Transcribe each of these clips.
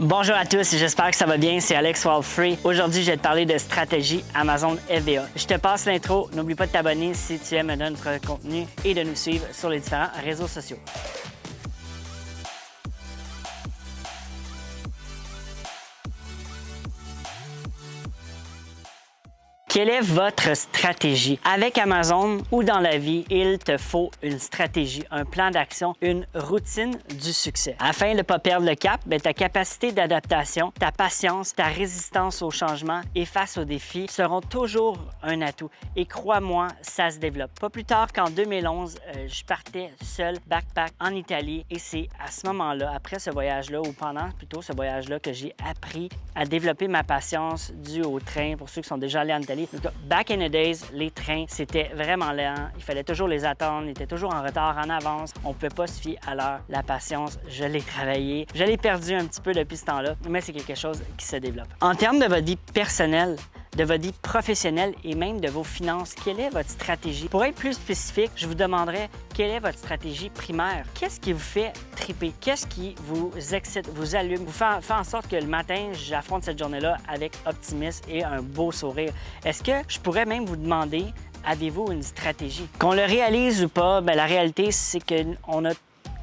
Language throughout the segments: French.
Bonjour à tous, j'espère que ça va bien, c'est Alex Wildfree. Aujourd'hui, je vais te parler de stratégie Amazon FBA. Je te passe l'intro, n'oublie pas de t'abonner si tu aimes notre contenu et de nous suivre sur les différents réseaux sociaux. Quelle est votre stratégie? Avec Amazon ou dans la vie, il te faut une stratégie, un plan d'action, une routine du succès. Afin de ne pas perdre le cap, ben, ta capacité d'adaptation, ta patience, ta résistance au changement et face aux défis seront toujours un atout. Et crois-moi, ça se développe. Pas plus tard qu'en 2011, euh, je partais seul, backpack, en Italie. Et c'est à ce moment-là, après ce voyage-là, ou pendant plutôt ce voyage-là, que j'ai appris à développer ma patience due au train. Pour ceux qui sont déjà allés en Italie, back in the days, les trains, c'était vraiment lent. Il fallait toujours les attendre, ils étaient toujours en retard, en avance. On ne pouvait pas se fier à l'heure. La patience, je l'ai travaillé. Je l'ai perdu un petit peu depuis ce temps-là, mais c'est quelque chose qui se développe. En termes de votre vie personnelle, de votre vie professionnelle et même de vos finances. Quelle est votre stratégie? Pour être plus spécifique, je vous demanderai quelle est votre stratégie primaire? Qu'est-ce qui vous fait triper? Qu'est-ce qui vous excite, vous allume, vous fait, en sorte que le matin, j'affronte cette journée-là avec optimisme et un beau sourire? Est-ce que je pourrais même vous demander avez-vous une stratégie? Qu'on le réalise ou pas, bien, la réalité, c'est qu'on a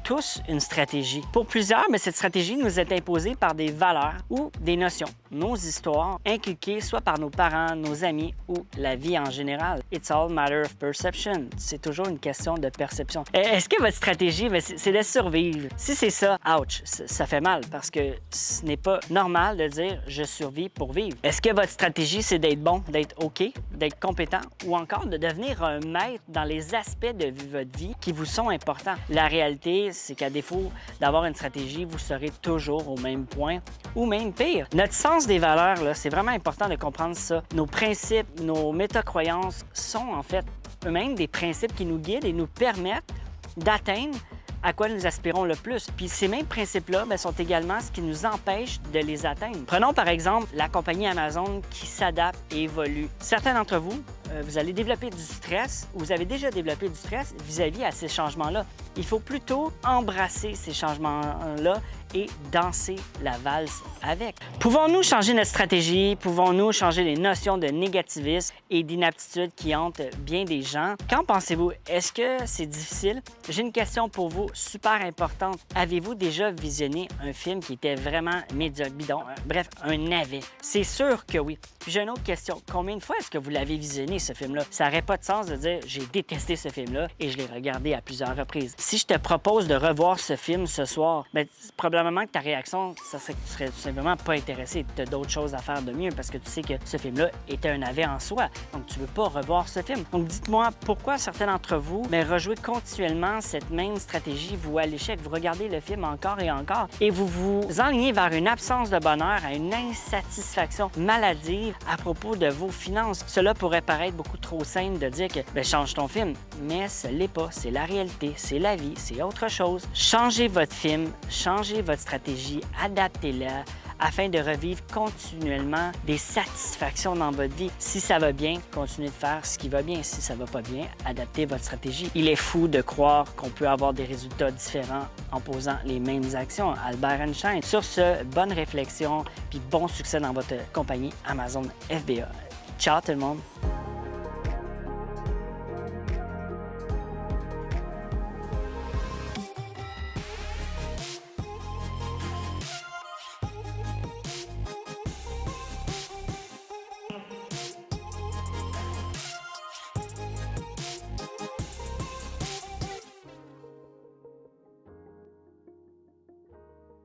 tous une stratégie. Pour plusieurs, mais cette stratégie nous est imposée par des valeurs ou des notions, nos histoires, inculquées soit par nos parents, nos amis ou la vie en général. It's all matter of perception. C'est toujours une question de perception. Est-ce que votre stratégie, c'est de survivre? Si c'est ça, ouch, ça fait mal parce que ce n'est pas normal de dire je survis pour vivre. Est-ce que votre stratégie, c'est d'être bon, d'être OK, d'être compétent ou encore de devenir un maître dans les aspects de votre vie qui vous sont importants? La réalité, c'est qu'à défaut d'avoir une stratégie, vous serez toujours au même point ou même pire. Notre sens des valeurs, c'est vraiment important de comprendre ça. Nos principes, nos métacroyances sont en fait eux-mêmes des principes qui nous guident et nous permettent d'atteindre à quoi nous aspirons le plus. Puis ces mêmes principes-là ben, sont également ce qui nous empêche de les atteindre. Prenons par exemple la compagnie Amazon qui s'adapte et évolue. Certains d'entre vous, euh, vous allez développer du stress ou vous avez déjà développé du stress vis-à-vis -vis à ces changements-là. Il faut plutôt embrasser ces changements-là et danser la valse avec. Pouvons-nous changer notre stratégie? Pouvons-nous changer les notions de négativisme et d'inaptitude qui hantent bien des gens? Qu'en pensez-vous? Est-ce que c'est difficile? J'ai une question pour vous super importante. Avez-vous déjà visionné un film qui était vraiment médiocre, bidon, euh, bref, un navet? C'est sûr que oui. J'ai une autre question. Combien de fois est-ce que vous l'avez visionné, ce film-là? Ça n'aurait pas de sens de dire j'ai détesté ce film-là et je l'ai regardé à plusieurs reprises. Si je te propose de revoir ce film ce soir, bien, probablement que ta réaction, ça serait que tu serais tout simplement pas intéressé. Tu as d'autres choses à faire de mieux parce que tu sais que ce film-là était un avis en soi. Donc, tu veux pas revoir ce film. Donc, dites-moi pourquoi certains d'entre vous mais rejouez continuellement cette même stratégie, vous à l'échec, vous regardez le film encore et encore et vous vous enlignez vers une absence de bonheur, à une insatisfaction maladive à propos de vos finances. Cela pourrait paraître beaucoup trop simple de dire que ben, change ton film, mais ce l'est pas. C'est la réalité, c'est la vie, c'est autre chose. Changez votre film, changez votre stratégie, adaptez-la afin de revivre continuellement des satisfactions dans votre vie. Si ça va bien, continuez de faire ce qui va bien. Si ça va pas bien, adaptez votre stratégie. Il est fou de croire qu'on peut avoir des résultats différents en posant les mêmes actions. Albert Einstein. Sur ce, bonne réflexion puis bon succès dans votre compagnie Amazon FBA. Ciao tout le monde!